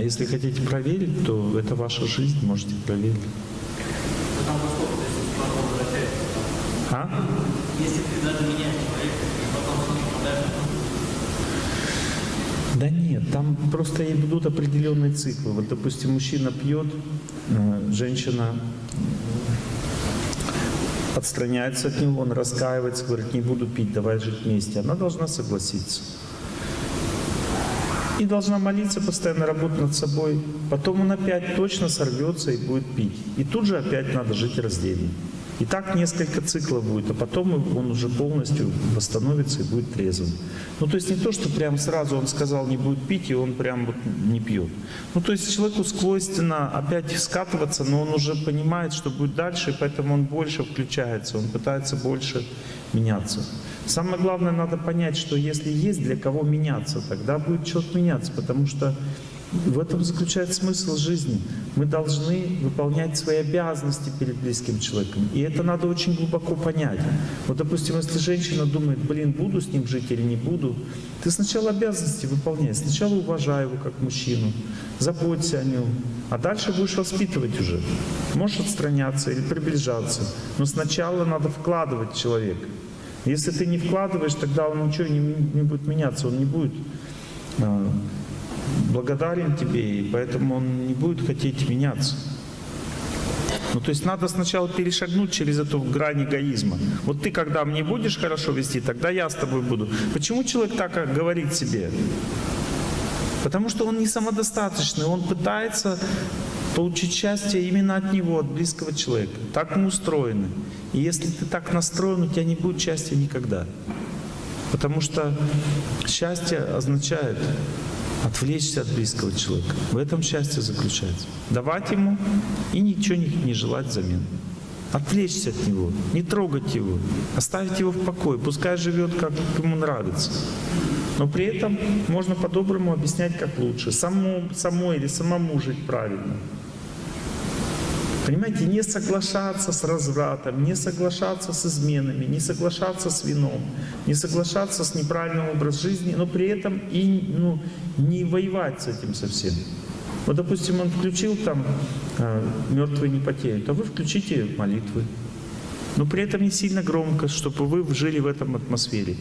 А если хотите проверить, то это ваша жизнь, можете проверить. А? Если ты даже меняешь человека, и потом с ним попадаешь Да нет, там просто идут определенные циклы. Вот, допустим, мужчина пьет, э, женщина отстраняется от него, он раскаивается, говорит, не буду пить, давай жить вместе. Она должна согласиться. И должна молиться, постоянно работать над собой. Потом он опять точно сорвется и будет пить. И тут же опять надо жить раздельно. И так несколько циклов будет, а потом он уже полностью восстановится и будет трезвым. Ну, то есть не то, что прям сразу он сказал не будет пить, и он прям вот не пьет. Ну, то есть человеку свойственно опять скатываться, но он уже понимает, что будет дальше, и поэтому он больше включается, он пытается больше меняться. Самое главное, надо понять, что если есть для кого меняться, тогда будет человек меняться, потому что в этом заключается смысл жизни. Мы должны выполнять свои обязанности перед близким человеком. И это надо очень глубоко понять. Вот, допустим, если женщина думает, блин, буду с ним жить или не буду, ты сначала обязанности выполняй. Сначала уважай его как мужчину, заботься о нем, а дальше будешь воспитывать уже. Можешь отстраняться или приближаться, но сначала надо вкладывать в человека. Если ты не вкладываешь, тогда он ничего не, не будет меняться, он не будет а, благодарен тебе, и поэтому он не будет хотеть меняться. Ну, то есть надо сначала перешагнуть через эту грань эгоизма. Вот ты, когда мне будешь хорошо вести, тогда я с тобой буду. Почему человек так говорит себе? Потому что он не самодостаточный, он пытается получить счастье именно от него, от близкого человека. Так мы устроены. И если ты так настроен, у тебя не будет счастья никогда. Потому что счастье означает отвлечься от близкого человека. В этом счастье заключается. Давать ему и ничего не, желать взамен. Отвлечься от него, не трогать его, оставить его в покое, пускай живет, как ему нравится. Но при этом можно по-доброму объяснять, как лучше. Само, самой или самому жить правильно. Понимаете, не соглашаться с развратом, не соглашаться с изменами, не соглашаться с вином, не соглашаться с неправильным образом жизни, но при этом и ну, не воевать с этим совсем. Вот, допустим, он включил там э, «Мертвые не потеют», а вы включите молитвы. Но при этом не сильно громко, чтобы вы жили в этом атмосфере.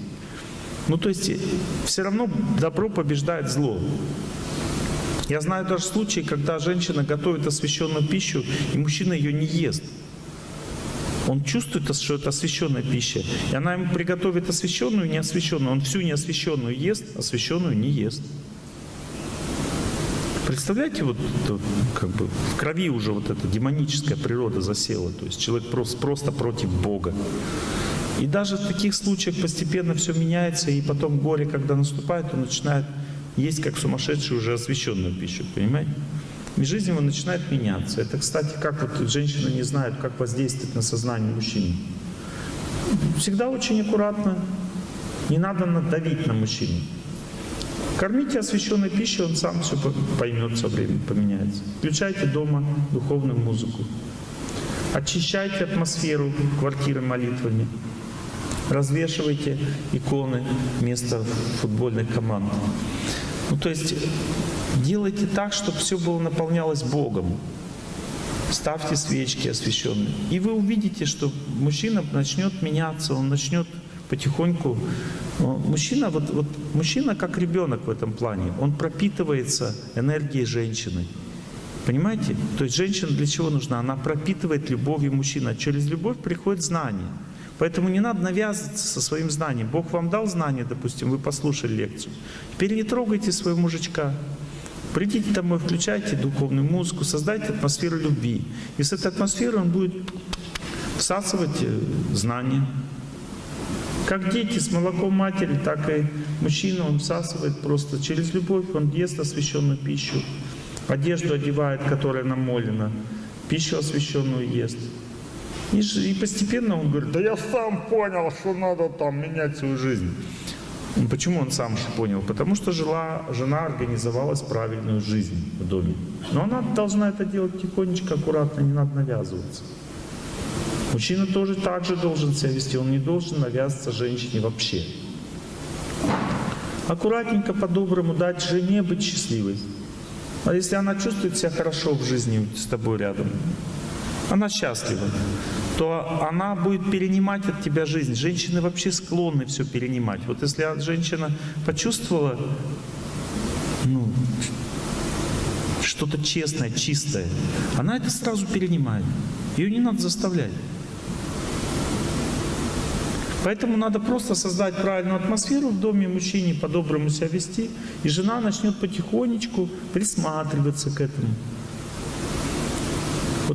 Ну, то есть все равно добро побеждает зло. Я знаю даже случаи, когда женщина готовит освященную пищу, и мужчина ее не ест. Он чувствует, что это освященная пища. И она ему приготовит освященную и неосвященную. Он всю неосвященную ест, освященную не ест. Представляете, вот как бы в крови уже вот эта демоническая природа засела. То есть человек просто, просто против Бога. И даже в таких случаях постепенно все меняется, и потом горе, когда наступает, он начинает есть как сумасшедший уже освященную пищу, понимаете? И жизнь его начинает меняться. Это, кстати, как вот женщины не знают, как воздействовать на сознание мужчины. Всегда очень аккуратно. Не надо надавить на мужчину. Кормите освященной пищей, он сам все поймет со временем, поменяется. Включайте дома духовную музыку. Очищайте атмосферу квартиры молитвами. Развешивайте иконы вместо футбольных команд. Ну, то есть делайте так, чтобы все было наполнялось Богом. Ставьте свечки освященные. И вы увидите, что мужчина начнет меняться, он начнет потихоньку. Мужчина, вот, вот, мужчина как ребенок в этом плане. Он пропитывается энергией женщины. Понимаете? То есть женщина для чего нужна? Она пропитывает любовью мужчины. А через любовь приходит знание. Поэтому не надо навязываться со своим знанием. Бог вам дал знание, допустим, вы послушали лекцию. Теперь не трогайте своего мужичка. Придите домой, включайте духовную музыку, создайте атмосферу любви. И с этой атмосферы он будет всасывать э, знания. Как дети с молоком матери, так и мужчина, он всасывает просто через любовь, он ест освященную пищу, одежду одевает, которая намолена, пищу освященную ест. И, и постепенно он говорит, да я сам понял, что надо там менять свою жизнь. Ну, почему он сам понял? Потому что жила, жена организовалась правильную жизнь в доме. Но она должна это делать тихонечко, аккуратно, не надо навязываться. Мужчина тоже так же должен себя вести, он не должен навязываться женщине вообще. Аккуратненько, по-доброму дать жене быть счастливой. А если она чувствует себя хорошо в жизни с тобой рядом, она счастлива, то она будет перенимать от тебя жизнь. Женщины вообще склонны все перенимать. Вот если женщина почувствовала ну, что-то честное, чистое, она это сразу перенимает. Ее не надо заставлять. Поэтому надо просто создать правильную атмосферу в доме, мужчине по-доброму себя вести, и жена начнет потихонечку присматриваться к этому.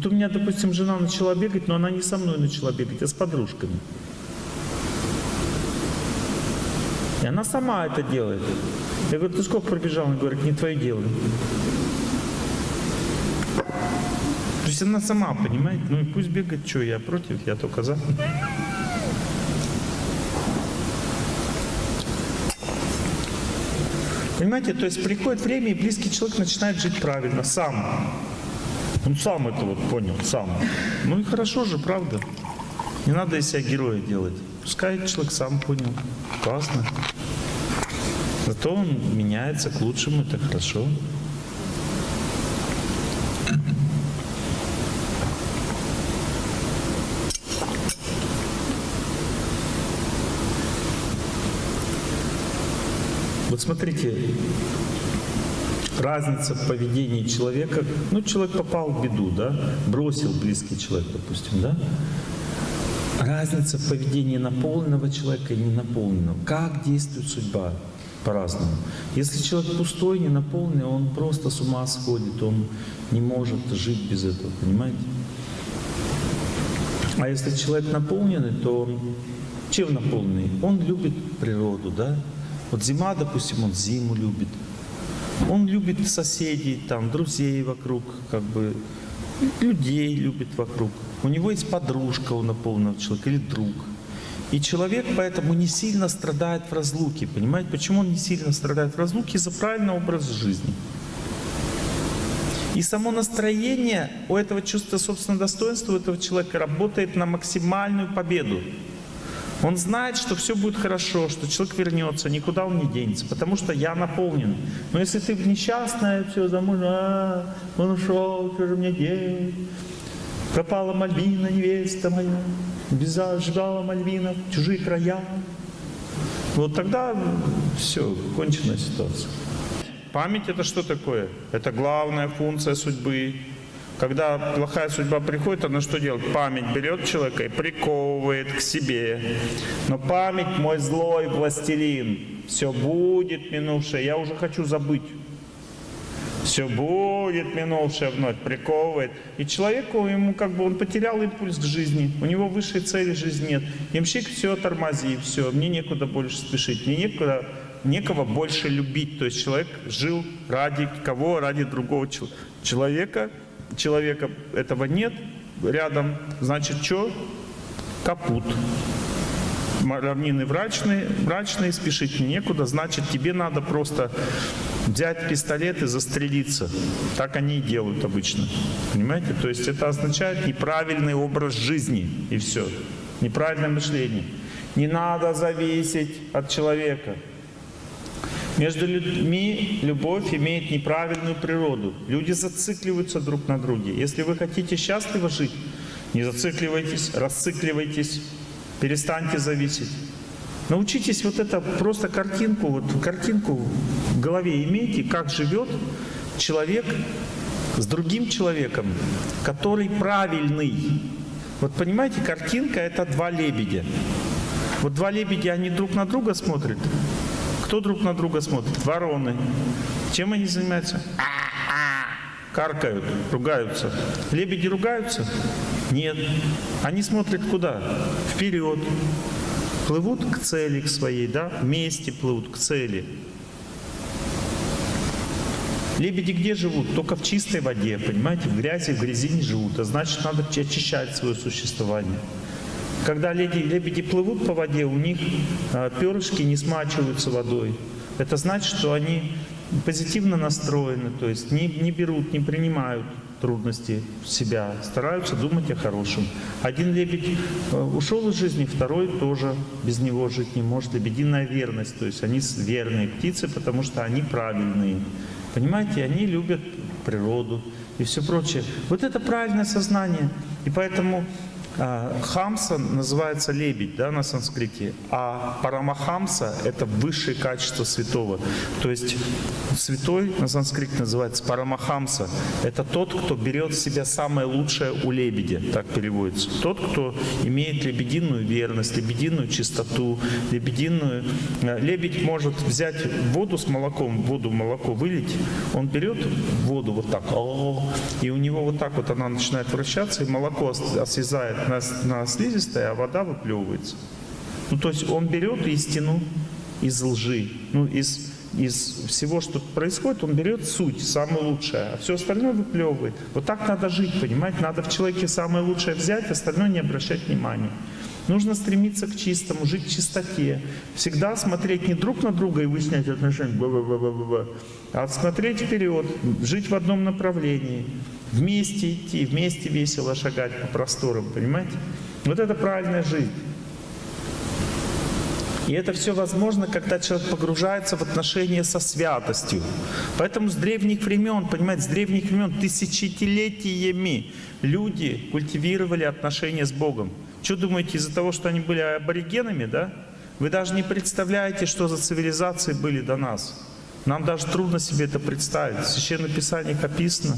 Вот у меня, допустим, жена начала бегать, но она не со мной начала бегать, а с подружками. И она сама это делает. Я говорю, ты сколько пробежал? Она говорит, не твое дело. То есть она сама понимает, ну и пусть бегает, что я против, я только за. Понимаете, то есть приходит время, и близкий человек начинает жить правильно, сам. Он сам это вот понял, сам. Ну и хорошо же, правда. Не надо из себя героя делать. Пускай человек сам понял. Классно. Зато он меняется к лучшему, это хорошо. Вот смотрите, разница в поведении человека. Ну, человек попал в беду, да, бросил близкий человек, допустим, да. Разница в поведении наполненного человека и ненаполненного. Как действует судьба? По-разному. Если человек пустой, не наполненный, он просто с ума сходит, он не может жить без этого, понимаете? А если человек наполненный, то чем наполненный? Он любит природу, да? Вот зима, допустим, он зиму любит. Он любит соседей, там, друзей вокруг, как бы, людей любит вокруг. У него есть подружка у наполненного человека или друг. И человек поэтому не сильно страдает в разлуке. Понимаете, почему он не сильно страдает в разлуке? Из-за правильного образа жизни. И само настроение у этого чувства собственного достоинства, у этого человека работает на максимальную победу. Он знает, что все будет хорошо, что человек вернется, никуда он не денется, потому что я наполнен. Но если ты несчастная, все, замужем, а, он ушел, что же мне делать? Пропала Мальвина, невеста моя, бежала Мальвина в чужие края. Вот тогда все, кончена ситуация. Память это что такое? Это главная функция судьбы. Когда плохая судьба приходит, она что делает? Память берет человека и приковывает к себе. Но память мой злой властелин. Все будет минувшее. Я уже хочу забыть. Все будет минувшее вновь, приковывает. И человеку, ему как бы он потерял импульс к жизни. У него высшей цели жизни нет. Ямщик все тормози, все, мне некуда больше спешить, мне некуда некого больше любить. То есть человек жил ради кого? Ради другого человека человека этого нет рядом, значит что? Капут. Равнины мрачные, мрачные, спешить некуда, значит тебе надо просто взять пистолет и застрелиться. Так они и делают обычно. Понимаете? То есть это означает неправильный образ жизни и все. Неправильное мышление. Не надо зависеть от человека. Между людьми любовь имеет неправильную природу. Люди зацикливаются друг на друге. Если вы хотите счастливо жить, не зацикливайтесь, расцикливайтесь, перестаньте зависеть. Научитесь вот это просто картинку, вот картинку в голове имейте, как живет человек с другим человеком, который правильный. Вот понимаете, картинка это два лебедя. Вот два лебедя, они друг на друга смотрят, кто друг на друга смотрит? Вороны. Чем они занимаются? Каркают, ругаются. Лебеди ругаются? Нет. Они смотрят куда? Вперед. Плывут к цели к своей, да? Вместе плывут к цели. Лебеди где живут? Только в чистой воде, понимаете? В грязи, в грязи не живут. А значит, надо очищать свое существование. Когда лебеди, лебеди плывут по воде, у них а, перышки не смачиваются водой. Это значит, что они позитивно настроены, то есть не, не берут, не принимают трудности в себя, стараются думать о хорошем. Один лебедь а, ушел из жизни, второй тоже без него жить не может. Лебединая верность, то есть они верные птицы, потому что они правильные. Понимаете, они любят природу и все прочее. Вот это правильное сознание. И поэтому Хамса называется лебедь да, на санскрите, а Парамахамса — это высшее качество святого. То есть святой на санскрите называется Парамахамса. Это тот, кто берет в себя самое лучшее у лебедя, так переводится. Тот, кто имеет лебединую верность, лебединую чистоту, лебединую... э, Лебедь может взять воду с молоком, воду молоко вылить, он берет воду вот так, и у него вот так вот она начинает вращаться, и молоко ос- осязает на, на слизистое, а вода выплевывается. Ну, то есть он берет истину из лжи, ну, из, из всего, что происходит, он берет суть, самое лучшее, а все остальное выплевывает. Вот так надо жить, понимаете? Надо в человеке самое лучшее взять, остальное не обращать внимания. Нужно стремиться к чистому, жить в чистоте. Всегда смотреть не друг на друга и выяснять отношения, ба-ба-ба-ба-ба, а смотреть вперед, жить в одном направлении, вместе идти, вместе весело шагать по просторам, понимаете? Вот это правильная жизнь. И это все возможно, когда человек погружается в отношения со святостью. Поэтому с древних времен, понимаете, с древних времен тысячелетиями люди культивировали отношения с Богом. Что думаете, из-за того, что они были аборигенами, да? Вы даже не представляете, что за цивилизации были до нас. Нам даже трудно себе это представить. В Священном Писании описано.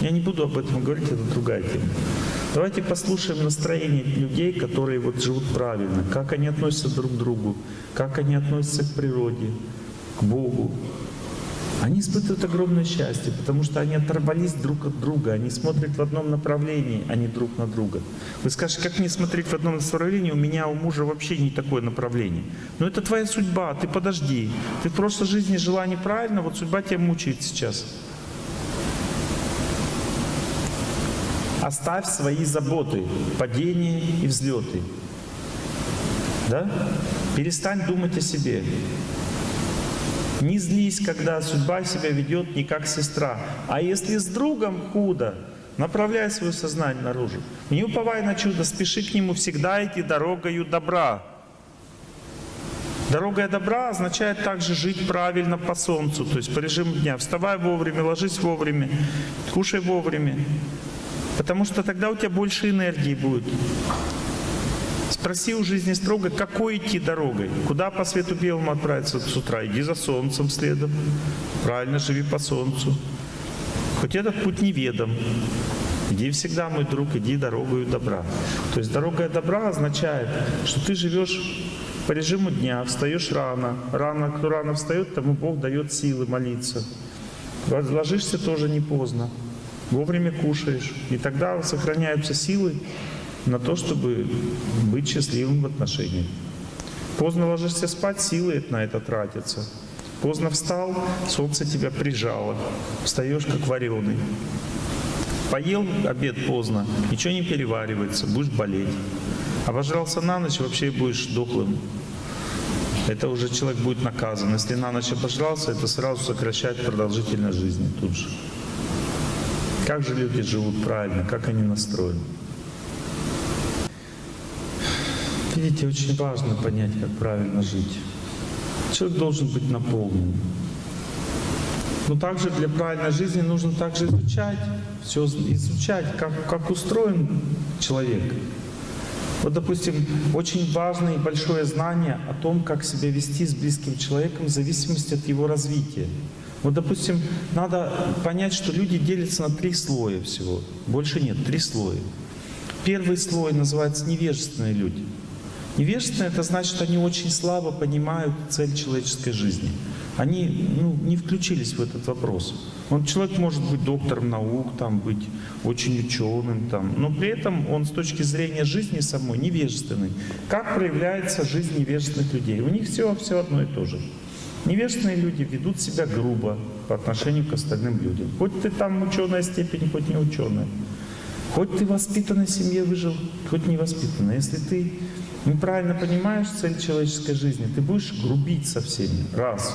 Я не буду об этом говорить, это другая тема. Давайте послушаем настроение людей, которые вот живут правильно, как они относятся друг к другу, как они относятся к природе, к Богу. Они испытывают огромное счастье, потому что они оторвались друг от друга, они смотрят в одном направлении, а не друг на друга. Вы скажете, как мне смотреть в одном направлении, у меня, у мужа вообще не такое направление. Но это твоя судьба, ты подожди. Ты в прошлой жизни жила неправильно, вот судьба тебя мучает сейчас. Оставь свои заботы, падения и взлеты. Да? Перестань думать о себе. Не злись, когда судьба себя ведет не как сестра. А если с другом худо, направляй свое сознание наружу. Не уповай на чудо, спеши к нему всегда идти дорогою добра. Дорога добра означает также жить правильно по солнцу, то есть по режиму дня. Вставай вовремя, ложись вовремя, кушай вовремя. Потому что тогда у тебя больше энергии будет. Спроси у жизни строго, какой идти дорогой? Куда по свету белому отправиться с утра? Иди за солнцем следом. Правильно, живи по солнцу. Хоть этот путь неведом. Иди всегда, мой друг, иди дорогою добра. То есть дорога добра означает, что ты живешь по режиму дня, встаешь рано. Рано, кто рано встает, тому Бог дает силы молиться. Ложишься тоже не поздно. Вовремя кушаешь. И тогда сохраняются силы на то, чтобы быть счастливым в отношениях. Поздно ложишься спать, силы на это тратятся. Поздно встал, солнце тебя прижало. Встаешь как вареный. Поел обед поздно, ничего не переваривается, будешь болеть. Обожрался на ночь, вообще будешь дохлым. Это уже человек будет наказан. Если на ночь обожрался, это сразу сокращает продолжительность жизни тут же. Как же люди живут правильно, как они настроены. Видите, очень важно понять, как правильно жить. Человек должен быть наполнен. Но также для правильной жизни нужно также изучать, все изучать, как, как устроен человек. Вот, допустим, очень важное и большое знание о том, как себя вести с близким человеком в зависимости от его развития. Вот, допустим, надо понять, что люди делятся на три слоя всего. Больше нет, три слоя. Первый слой называется невежественные люди. Невежественные — это значит, они очень слабо понимают цель человеческой жизни. Они ну, не включились в этот вопрос. Он, человек может быть доктором наук, там, быть очень ученым, там, но при этом он с точки зрения жизни самой невежественный. Как проявляется жизнь невежественных людей? У них все, все одно и то же. Невежественные люди ведут себя грубо по отношению к остальным людям. Хоть ты там ученая степень, хоть не ученая. Хоть ты воспитанной семье выжил, хоть не воспитанной. Если ты неправильно понимаешь цель человеческой жизни, ты будешь грубить со всеми. Раз.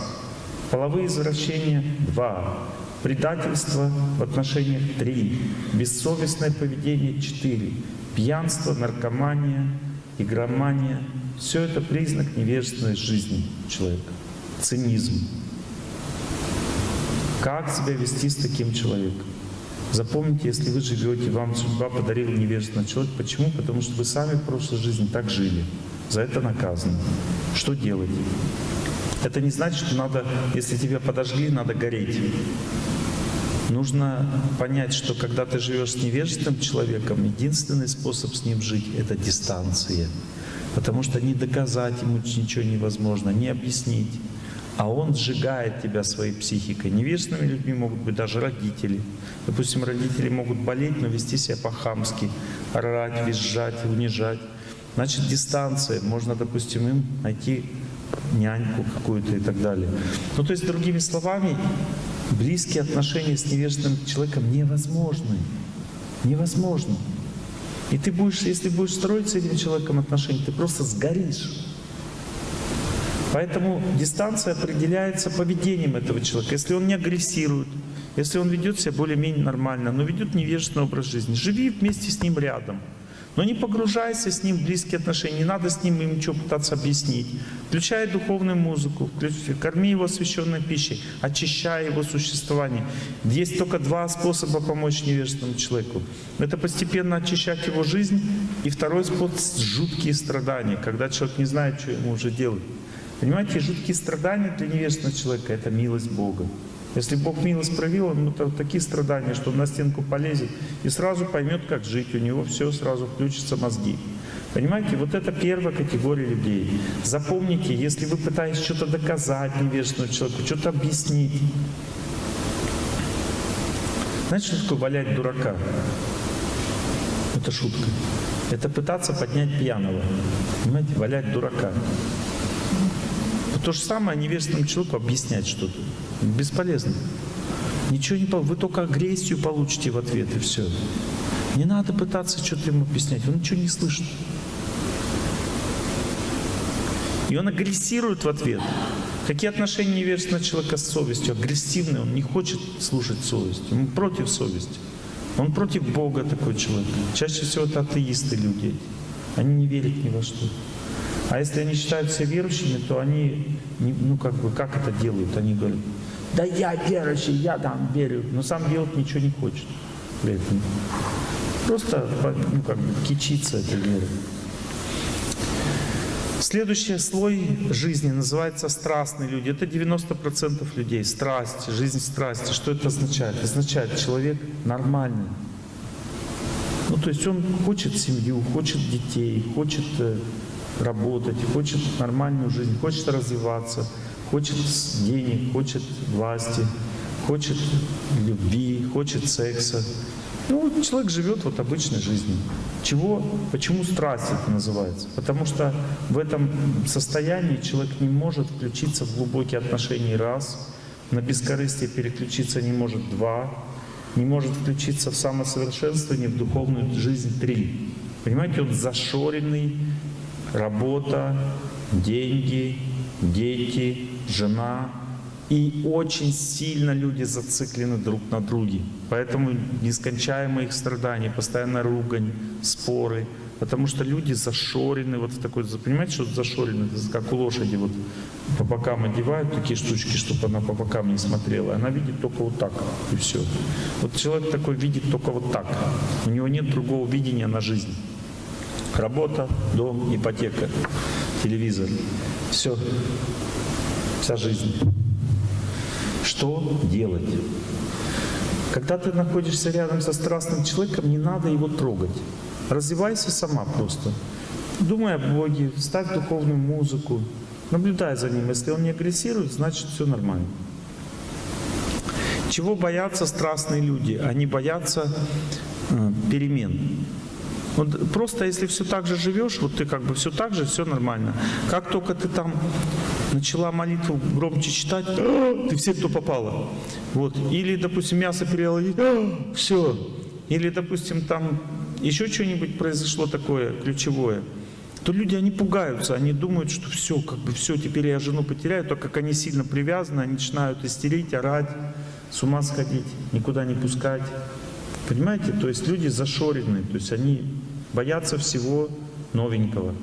Половые извращения. Два. Предательство в отношениях. Три. Бессовестное поведение. Четыре. Пьянство, наркомания, игромания. Все это признак невежественной жизни человека. Цинизм. Как себя вести с таким человеком? Запомните, если вы живете, вам судьба подарила невежественного человека. Почему? Потому что вы сами в прошлой жизни так жили. За это наказаны. Что делать? Это не значит, что надо, если тебя подожгли, надо гореть. Нужно понять, что когда ты живешь с невежественным человеком, единственный способ с ним жить — это дистанция. Потому что не доказать ему ничего невозможно, не объяснить. А он сжигает тебя своей психикой. Невежественными людьми могут быть даже родители. Допустим, родители могут болеть, но вести себя по-хамски, орать, визжать, унижать. Значит, дистанция. Можно, допустим, им найти няньку какую-то и так далее. Ну, то есть, другими словами, близкие отношения с невежественным человеком невозможны. Невозможно. И ты будешь, если будешь строить с этим человеком отношения, ты просто сгоришь. Поэтому дистанция определяется поведением этого человека. Если он не агрессирует, если он ведет себя более-менее нормально, но ведет невежественный образ жизни, живи вместе с ним рядом. Но не погружайся с ним в близкие отношения, не надо с ним им ничего пытаться объяснить. Включай духовную музыку, включай, корми его освященной пищей, очищай его существование. Есть только два способа помочь невежественному человеку. Это постепенно очищать его жизнь, и второй способ — жуткие страдания, когда человек не знает, что ему уже делать. Понимаете, жуткие страдания для невежественного человека — это милость Бога. Если Бог милость проявил, ему то такие страдания, что он на стенку полезет и сразу поймет, как жить. У него все сразу включатся мозги. Понимаете, вот это первая категория людей. Запомните, если вы пытаетесь что-то доказать невежественному человеку, что-то объяснить. Знаете, что такое валять дурака? Это шутка. Это пытаться поднять пьяного. Понимаете, валять дурака. То же самое невежественному человеку объяснять что-то. Бесполезно. Ничего не. Вы только агрессию получите в ответ, и все. Не надо пытаться что-то ему объяснять. Он ничего не слышит. И он агрессирует в ответ. Какие отношения невежественного человека с совестью? Агрессивный, он не хочет слушать совесть. Он против совести. Он против Бога такой человек. Чаще всего это атеисты люди. Они не верят ни во что. А если они считают себя верующими, то они, ну как бы, как это делают? Они говорят, да я верующий, я там верю, но сам делать ничего не хочет этом. Просто, ну как бы, кичиться этой верой. Следующий слой жизни называется страстные люди. Это 90% людей. Страсть, жизнь страсти. Что это означает? Означает, человек нормальный. Ну, то есть он хочет семью, хочет детей, хочет э, работать, хочет нормальную жизнь, хочет развиваться, хочет денег, хочет власти, хочет любви, хочет секса. Ну, человек живет вот обычной жизнью. Чего, почему страсть это называется? Потому что в этом состоянии человек не может включиться в глубокие отношения раз, на бескорыстие переключиться не может два, не может включиться в самосовершенствование, в духовную жизнь три. Понимаете, он зашоренный, работа, деньги, дети, жена. И очень сильно люди зациклены друг на друге. Поэтому нескончаемые их страдания, постоянно ругань, споры. Потому что люди зашорены вот в такой, понимаете, что зашорены, это как у лошади вот по бокам одевают такие штучки, чтобы она по бокам не смотрела. Она видит только вот так, и все. Вот человек такой видит только вот так. У него нет другого видения на жизнь. Работа, дом, ипотека, телевизор. Все. Вся жизнь. Что делать? Когда ты находишься рядом со страстным человеком, не надо его трогать. Развивайся сама просто. Думай о Боге, ставь духовную музыку, наблюдай за ним. Если он не агрессирует, значит все нормально. Чего боятся страстные люди? Они боятся э, перемен. Вот просто если все так же живешь, вот ты как бы все так же, все нормально. Как только ты там начала молитву громче читать, ты все, кто попало. Вот. Или, допустим, мясо переела, все. Или, допустим, там еще что-нибудь произошло такое ключевое, то люди, они пугаются, они думают, что все, как бы все, теперь я жену потеряю, так как они сильно привязаны, они начинают истерить, орать, с ума сходить, никуда не пускать. Понимаете? То есть люди зашорены, то есть они боятся всего новенького.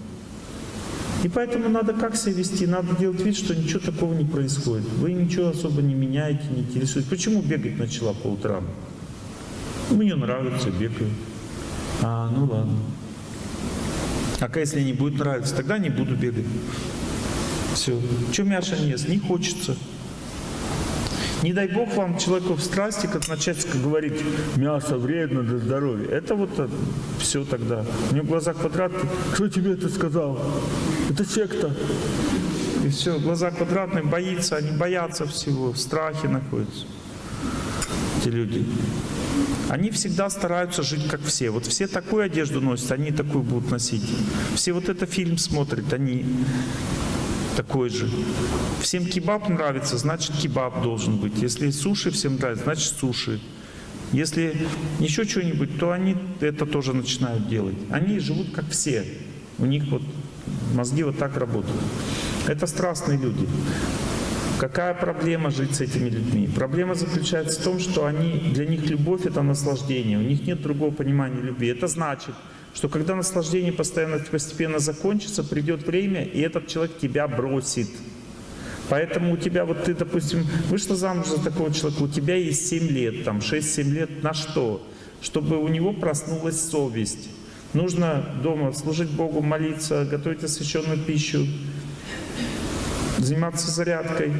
И поэтому надо как себя вести? Надо делать вид, что ничего такого не происходит. Вы ничего особо не меняете, не интересуете. Почему бегать начала по утрам? Мне нравится, бегаю. А, ну ладно. А если не будет нравиться, тогда не буду бегать. Все. Что Мяша не ест? Не хочется. Не дай бог вам человеку в страсти, как начать говорить, мясо вредно для здоровья. Это вот все тогда. У него глаза квадратные. Кто тебе это сказал? Это секта. И все, глаза квадратные, боится, они боятся всего, в страхе находятся. Эти люди. Они всегда стараются жить как все. Вот все такую одежду носят, они такую будут носить. Все вот это фильм смотрят, они такой же. Всем кебаб нравится, значит кебаб должен быть. Если суши всем нравится, значит суши. Если еще что-нибудь, то они это тоже начинают делать. Они живут как все. У них вот мозги вот так работают. Это страстные люди. Какая проблема жить с этими людьми? Проблема заключается в том, что они, для них любовь — это наслаждение. У них нет другого понимания любви. Это значит, что когда наслаждение постоянно, постепенно закончится, придет время, и этот человек тебя бросит. Поэтому у тебя, вот ты, допустим, вышла замуж за такого человека, у тебя есть 7 лет, там 6-7 лет, на что? Чтобы у него проснулась совесть. Нужно дома служить Богу, молиться, готовить освященную пищу, заниматься зарядкой,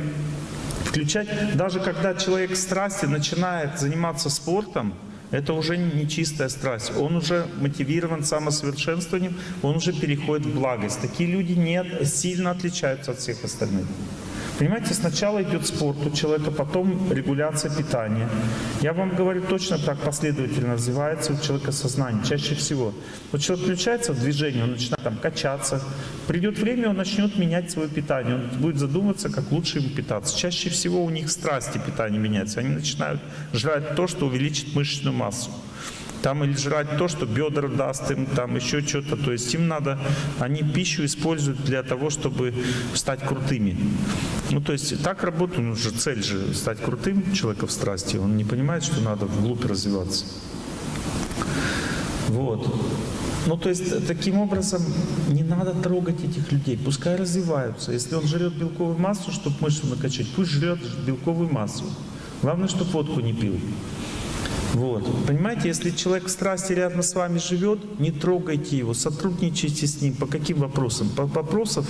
включать. Даже когда человек в страсти начинает заниматься спортом, это уже не чистая страсть. Он уже мотивирован самосовершенствованием, он уже переходит в благость. Такие люди не сильно отличаются от всех остальных. Понимаете, сначала идет спорт у человека, потом регуляция питания. Я вам говорю, точно так последовательно развивается у человека сознание, чаще всего. Вот человек включается в движение, он начинает там качаться. Придет время, он начнет менять свое питание, он будет задумываться, как лучше ему питаться. Чаще всего у них страсти питания меняются. Они начинают жрать то, что увеличит мышечную массу там или жрать то, что бедра даст им, там еще что-то. То есть им надо, они пищу используют для того, чтобы стать крутыми. Ну, то есть так работает, ну, же цель же стать крутым человека в страсти. Он не понимает, что надо вглубь развиваться. Вот. Ну, то есть, таким образом, не надо трогать этих людей, пускай развиваются. Если он жрет белковую массу, чтобы мышцу накачать, пусть жрет белковую массу. Главное, чтобы водку не пил. Вот. Понимаете, если человек в страсти рядом с вами живет, не трогайте его, сотрудничайте с ним. По каким вопросам? По вопросам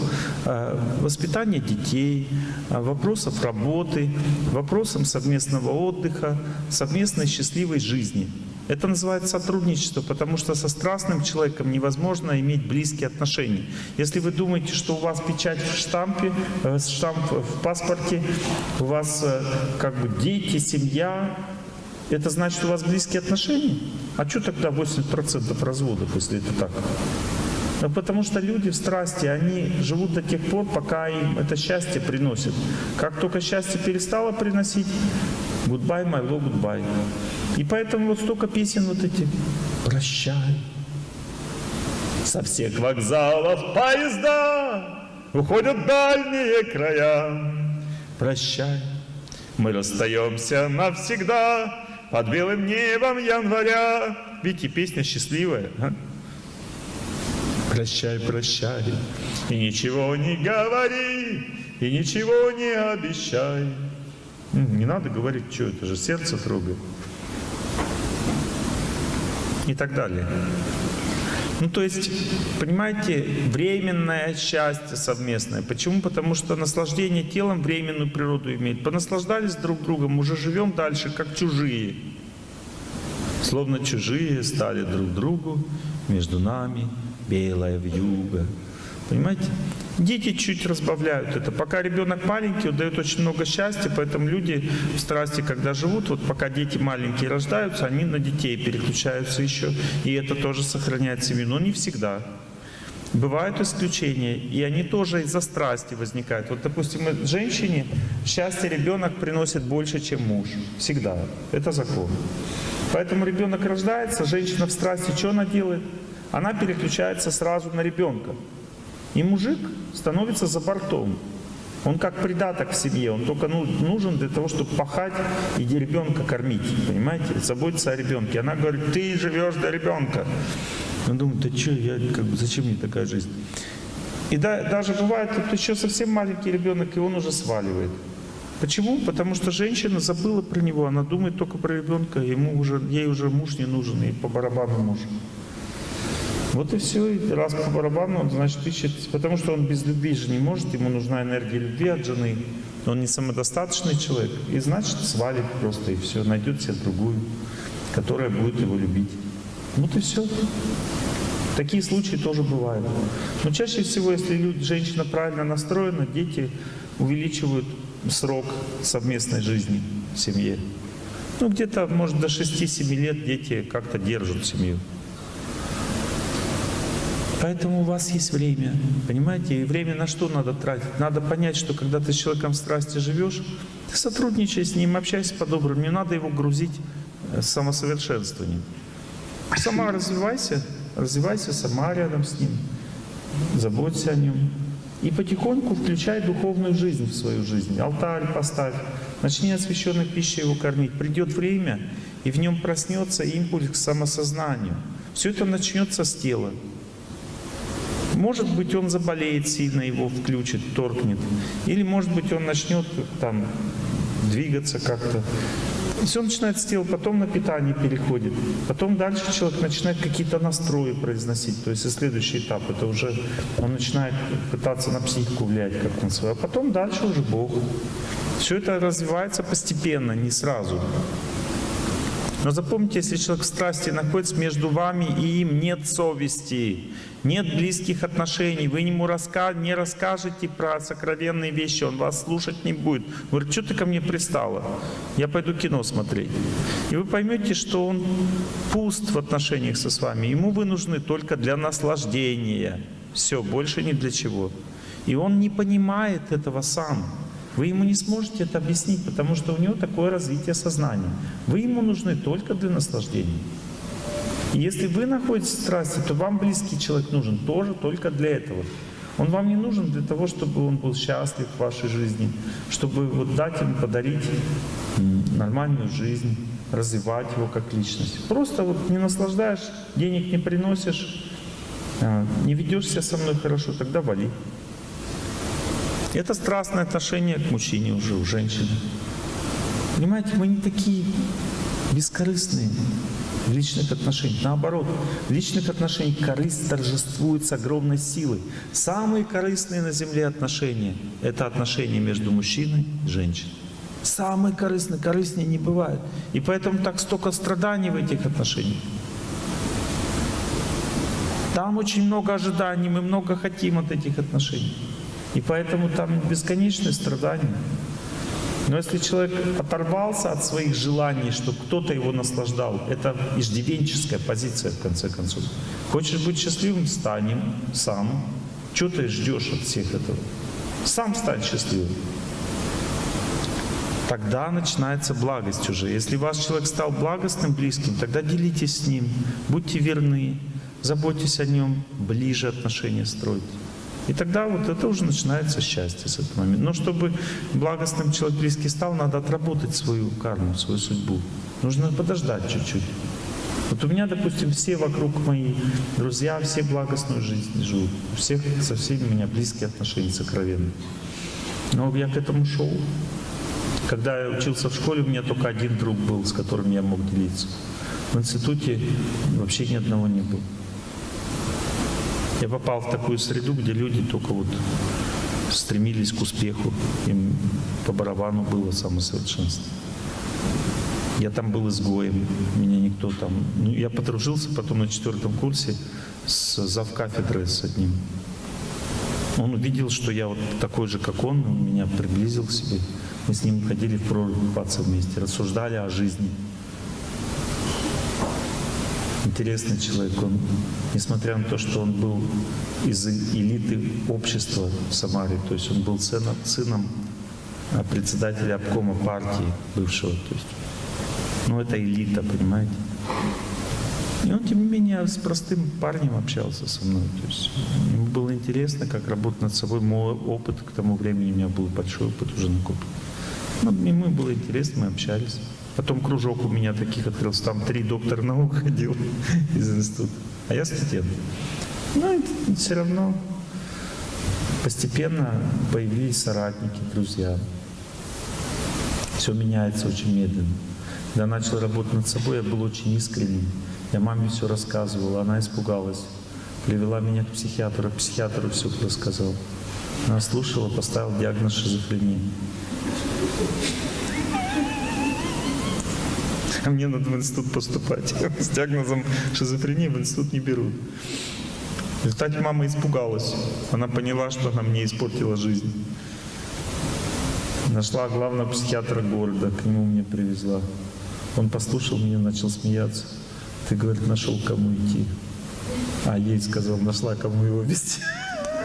э, воспитания детей, э, вопросов работы, вопросам совместного отдыха, совместной счастливой жизни. Это называется сотрудничество, потому что со страстным человеком невозможно иметь близкие отношения. Если вы думаете, что у вас печать в штампе, э, штамп в паспорте, у вас как бы дети, семья, это значит, у вас близкие отношения? А что тогда 80% разводов, если это так? Ну, потому что люди в страсти, они живут до тех пор, пока им это счастье приносит. Как только счастье перестало приносить, goodbye, my love, goodbye. И поэтому вот столько песен вот эти. Прощай. Со всех вокзалов поезда уходят дальние края. Прощай. Мы расстаемся навсегда, под белым небом января. Видите, песня счастливая. А? Прощай, прощай, и ничего не говори, и ничего не обещай. Не надо говорить, что это же сердце трогает. И так далее. Ну, то есть, понимаете, временное счастье совместное. Почему? Потому что наслаждение телом временную природу имеет. Понаслаждались друг другом, уже живем дальше, как чужие. Словно чужие стали друг другу, между нами белая вьюга. Понимаете? Дети чуть разбавляют это. Пока ребенок маленький, он дает очень много счастья, поэтому люди в страсти, когда живут, вот пока дети маленькие рождаются, они на детей переключаются еще, и это тоже сохраняет семью, но не всегда. Бывают исключения, и они тоже из-за страсти возникают. Вот, допустим, женщине счастье ребенок приносит больше, чем муж. Всегда. Это закон. Поэтому ребенок рождается, женщина в страсти, что она делает? Она переключается сразу на ребенка. И мужик становится за бортом. Он как придаток в семье, он только ну, нужен для того, чтобы пахать и ребенка кормить, понимаете, заботиться о ребенке. Она говорит, ты живешь для ребенка. Он думает, да что, я, как бы, зачем мне такая жизнь? И да- даже бывает, вот еще совсем маленький ребенок, и он уже сваливает. Почему? Потому что женщина забыла про него, она думает только про ребенка, ему уже, ей уже муж не нужен, и по барабану муж. Вот и все, и раз по барабану, он, значит, ищет, потому что он без любви же не может, ему нужна энергия любви от жены, он не самодостаточный человек, и значит свалит просто, и все, найдет себе другую, которая будет его любить. Вот и все. Такие случаи тоже бывают. Но чаще всего, если люди, женщина правильно настроена, дети увеличивают срок совместной жизни в семье. Ну, где-то, может, до 6-7 лет дети как-то держат семью. Поэтому у вас есть время, понимаете? И время на что надо тратить? Надо понять, что когда ты с человеком в страсти живешь, ты сотрудничай с ним, общайся по-доброму. Не надо его грузить э, самосовершенствованием. Сама развивайся, развивайся сама рядом с ним, заботься о нем. И потихоньку включай духовную жизнь в свою жизнь. Алтарь поставь, начни освященной пищей его кормить. Придет время, и в нем проснется импульс к самосознанию. Все это начнется с тела. Может быть, он заболеет сильно, его включит, торкнет. Или, может быть, он начнет там двигаться как-то. Все начинается с тела, потом на питание переходит. Потом дальше человек начинает какие-то настрои произносить. То есть и следующий этап, это уже он начинает пытаться на психику влиять как на свою. А потом дальше уже Бог. Все это развивается постепенно, не сразу. Но запомните, если человек в страсти находится между вами и им, нет совести, нет близких отношений, вы ему раска... не расскажете про сокровенные вещи, он вас слушать не будет. Говорит, что ты ко мне пристала? Я пойду кино смотреть. И вы поймете, что он пуст в отношениях со с вами. Ему вы нужны только для наслаждения. Все, больше ни для чего. И он не понимает этого сам. Вы ему не сможете это объяснить, потому что у него такое развитие сознания. Вы ему нужны только для наслаждения. И если вы находитесь в страсти, то вам близкий человек нужен тоже только для этого. Он вам не нужен для того, чтобы он был счастлив в вашей жизни, чтобы вот дать ему, подарить нормальную жизнь, развивать его как личность. Просто вот не наслаждаешь, денег не приносишь, а, не ведешь себя со мной хорошо, тогда вали. Это страстное отношение к мужчине уже, у женщины. Понимаете, мы не такие бескорыстные в личных отношениях. Наоборот, в личных отношениях корысть торжествует с огромной силой. Самые корыстные на земле отношения — это отношения между мужчиной и женщиной. Самые корыстные, корыстнее не бывает. И поэтому так столько страданий в этих отношениях. Там очень много ожиданий, мы много хотим от этих отношений. И поэтому там бесконечные страдания. Но если человек оторвался от своих желаний, чтобы кто-то его наслаждал, это иждивенческая позиция, в конце концов. Хочешь быть счастливым — станем сам. Чего ты ждешь от всех этого? Сам стань счастливым. Тогда начинается благость уже. Если ваш человек стал благостным, близким, тогда делитесь с ним, будьте верны, заботьтесь о нем, ближе отношения стройте. И тогда вот это уже начинается счастье с этого момента. Но чтобы благостным человек близкий стал, надо отработать свою карму, свою судьбу. Нужно подождать чуть-чуть. Вот у меня, допустим, все вокруг мои друзья, все благостную жизнь живут. У всех со всеми у меня близкие отношения сокровенные. Но я к этому шел. Когда я учился в школе, у меня только один друг был, с которым я мог делиться. В институте вообще ни одного не было. Я попал в такую среду, где люди только вот стремились к успеху, им по барабану было самосовершенство. Я там был изгоем, меня никто там... Ну, я подружился потом на четвертом курсе с завкафедрой с одним. Он увидел, что я вот такой же, как он, он меня приблизил к себе. Мы с ним ходили в прорубь вместе, рассуждали о жизни. Интересный человек. Он, несмотря на то, что он был из элиты общества в Самаре, то есть он был сыном, сыном председателя обкома партии бывшего. То есть, ну, это элита, понимаете? И он, тем не менее, с простым парнем общался со мной. То есть ему было интересно, как работать над собой. Мой опыт к тому времени у меня был большой опыт уже накоплен. Ну, ему было интересно, мы общались. Потом кружок у меня таких открылся. Там три доктора наук ходил из института. А я студент. Ну, это все равно Постепенно появились соратники, друзья. Все меняется очень медленно. Когда начал работать над собой, я был очень искренним. Я маме все рассказывал, она испугалась. Привела меня к психиатру, психиатру все рассказал. Она слушала, поставил диагноз шизофрения. А мне надо в институт поступать. С диагнозом шизофрении в институт не берут. В результате мама испугалась. Она поняла, что она мне испортила жизнь. Нашла главного психиатра города, к нему меня привезла. Он послушал меня, начал смеяться. Ты, говорит, нашел кому идти. А ей сказал, нашла кому его вести.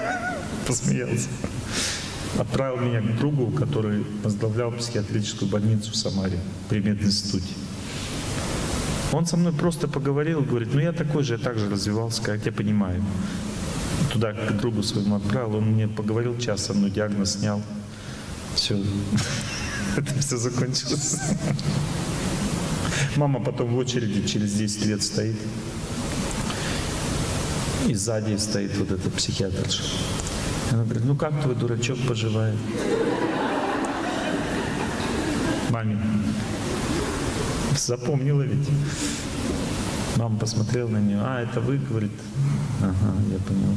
Посмеялся. Отправил меня к другу, который возглавлял психиатрическую больницу в Самаре при мединституте. Он со мной просто поговорил, говорит, ну я такой же, я так же развивался, как я понимаю. Туда к другу своему отправил, он мне поговорил час со мной, диагноз снял. Все. Это все закончилось. Мама потом в очереди через 10 лет стоит. И сзади стоит вот эта психиатрша. Она говорит, ну как твой дурачок поживает? Маме. Запомнила ведь. Мама посмотрела на нее. А, это вы, говорит. Ага, я понял.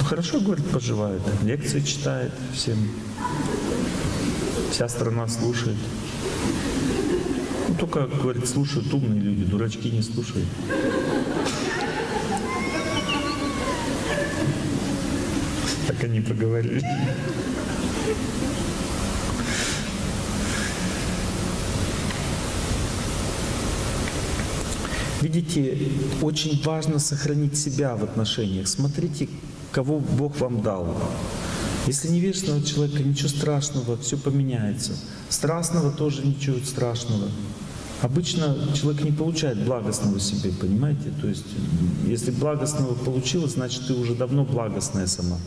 Ну хорошо, говорит, поживает. Лекции читает всем. Вся страна слушает. Ну, только, говорит, слушают умные люди, дурачки не слушают. Так они поговорили. Видите, очень важно сохранить себя в отношениях. Смотрите, кого Бог вам дал. Если невежественного человека, ничего страшного, все поменяется. Страстного тоже ничего страшного. Обычно человек не получает благостного себе, понимаете? То есть, если благостного получилось, значит, ты уже давно благостная сама.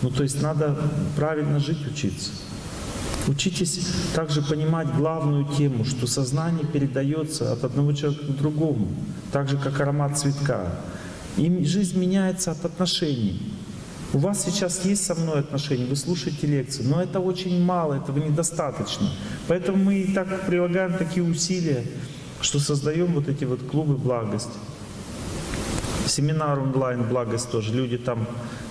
Ну, то есть, надо правильно жить учиться. Учитесь также понимать главную тему, что сознание передается от одного человека к другому, так же, как аромат цветка. И жизнь меняется от отношений. У вас сейчас есть со мной отношения, вы слушаете лекции, но это очень мало, этого недостаточно. Поэтому мы и так прилагаем такие усилия, что создаем вот эти вот клубы благости. Семинар онлайн благость тоже. Люди там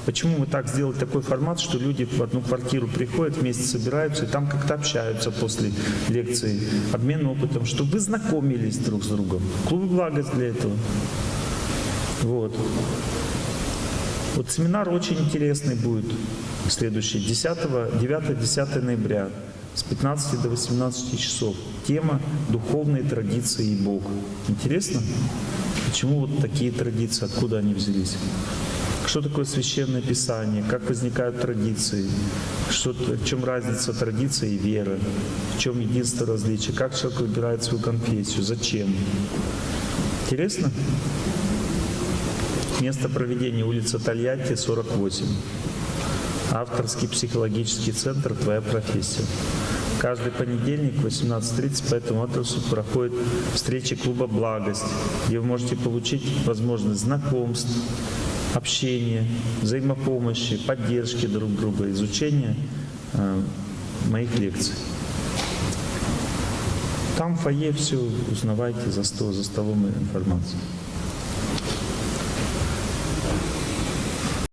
Почему мы так сделали такой формат, что люди в одну квартиру приходят, вместе собираются и там как-то общаются после лекции, обмен опытом, чтобы вы знакомились друг с другом. Клуб благость для этого. Вот. Вот семинар очень интересный будет следующий, 10, 9-10 ноября с 15 до 18 часов. Тема «Духовные традиции и Бог». Интересно? Почему вот такие традиции, откуда они взялись? Что такое священное писание? Как возникают традиции? Что, в чем разница традиции и веры? В чем единство различия? Как человек выбирает свою конфессию? Зачем? Интересно? Место проведения улица Тольятти, 48. Авторский психологический центр «Твоя профессия». Каждый понедельник в 18.30 по этому адресу проходит встреча клуба «Благость», где вы можете получить возможность знакомств, общения, взаимопомощи, поддержки друг друга, изучения э, моих лекций. Там в фойе все узнавайте за, стол, за столом информацию.